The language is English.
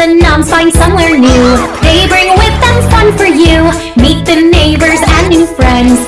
the noms find somewhere new. They bring with them fun for you. Meet the neighbors and new friends.